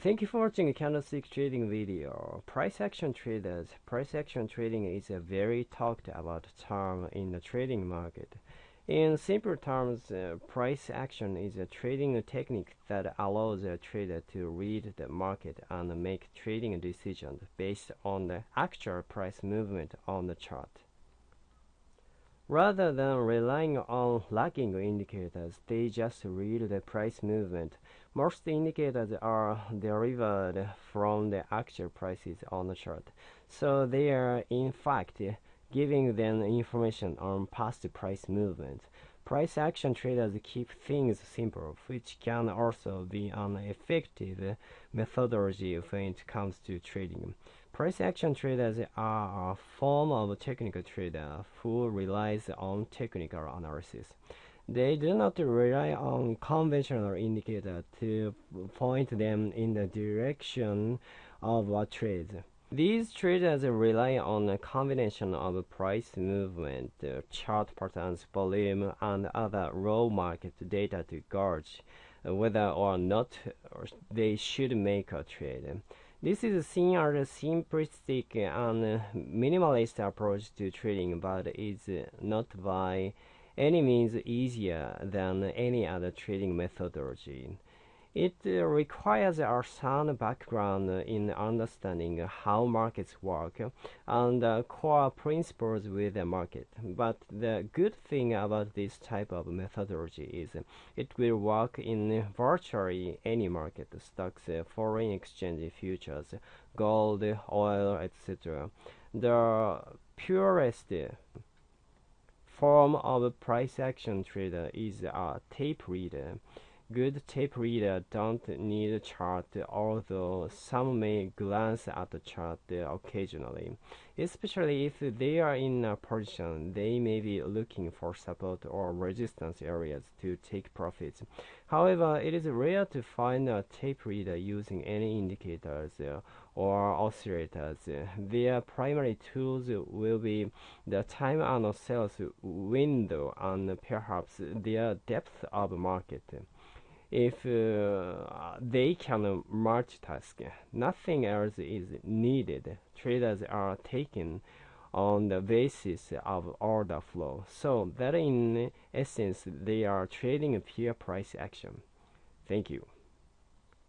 Thank you for watching a candlestick trading video. Price action traders. Price action trading is a very talked about term in the trading market. In simple terms, uh, price action is a trading technique that allows a trader to read the market and make trading decisions based on the actual price movement on the chart. Rather than relying on lagging indicators, they just read the price movement. Most indicators are derived from the actual prices on the chart, so they are in fact giving them information on past price movement. Price action traders keep things simple, which can also be an effective methodology when it comes to trading. Price action traders are a form of technical trader who relies on technical analysis. They do not rely on conventional indicators to point them in the direction of a trade. These traders rely on a combination of price movement, uh, chart patterns, volume, and other raw market data to gauge uh, whether or not they should make a trade. This is seen as a simplistic and minimalist approach to trading, but is not by any means easier than any other trading methodology. It uh, requires a sound background in understanding how markets work and uh, core principles with the market. But the good thing about this type of methodology is it will work in virtually any market stocks, foreign exchange futures, gold, oil, etc. The purest form of price action trader is a tape reader. Good tape reader don't need a chart, although some may glance at the chart occasionally. Especially if they are in a position, they may be looking for support or resistance areas to take profits. However, it is rare to find a tape reader using any indicators or oscillators. Their primary tools will be the time and sales window and perhaps their depth of market if uh, they can multitask, nothing else is needed. Traders are taken on the basis of order flow, so that in essence they are trading a pure price action. Thank you.